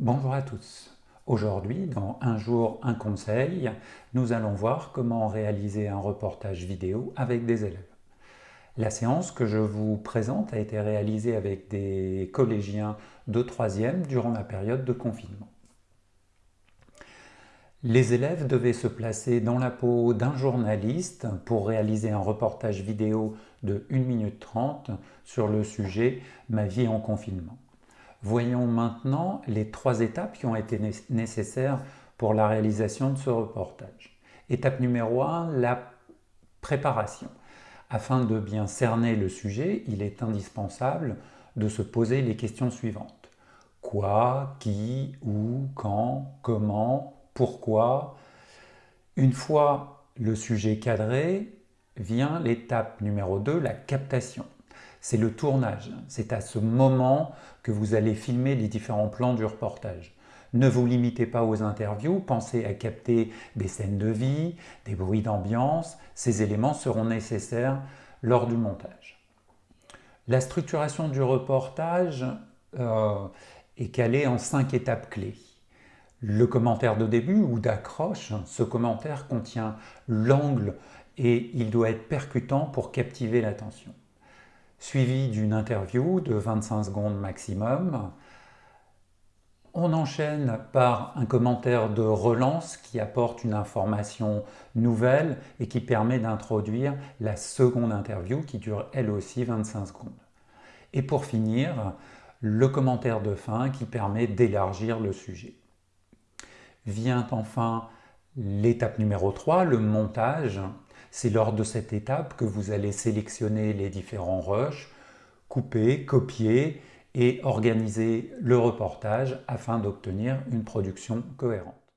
Bonjour à tous. Aujourd'hui, dans Un jour, un conseil, nous allons voir comment réaliser un reportage vidéo avec des élèves. La séance que je vous présente a été réalisée avec des collégiens de 3e durant la période de confinement. Les élèves devaient se placer dans la peau d'un journaliste pour réaliser un reportage vidéo de 1 minute 30 sur le sujet « Ma vie en confinement ». Voyons maintenant les trois étapes qui ont été nécessaires pour la réalisation de ce reportage. Étape numéro 1, la préparation. Afin de bien cerner le sujet, il est indispensable de se poser les questions suivantes. Quoi, qui, où, quand, comment, pourquoi? Une fois le sujet cadré, vient l'étape numéro 2, la captation c'est le tournage. C'est à ce moment que vous allez filmer les différents plans du reportage. Ne vous limitez pas aux interviews, pensez à capter des scènes de vie, des bruits d'ambiance. Ces éléments seront nécessaires lors du montage. La structuration du reportage euh, est calée en cinq étapes clés. Le commentaire de début ou d'accroche, ce commentaire contient l'angle et il doit être percutant pour captiver l'attention suivi d'une interview de 25 secondes maximum. On enchaîne par un commentaire de relance qui apporte une information nouvelle et qui permet d'introduire la seconde interview qui dure elle aussi 25 secondes. Et pour finir, le commentaire de fin qui permet d'élargir le sujet. Vient enfin l'étape numéro 3, le montage, c'est lors de cette étape que vous allez sélectionner les différents rushs, couper, copier et organiser le reportage afin d'obtenir une production cohérente.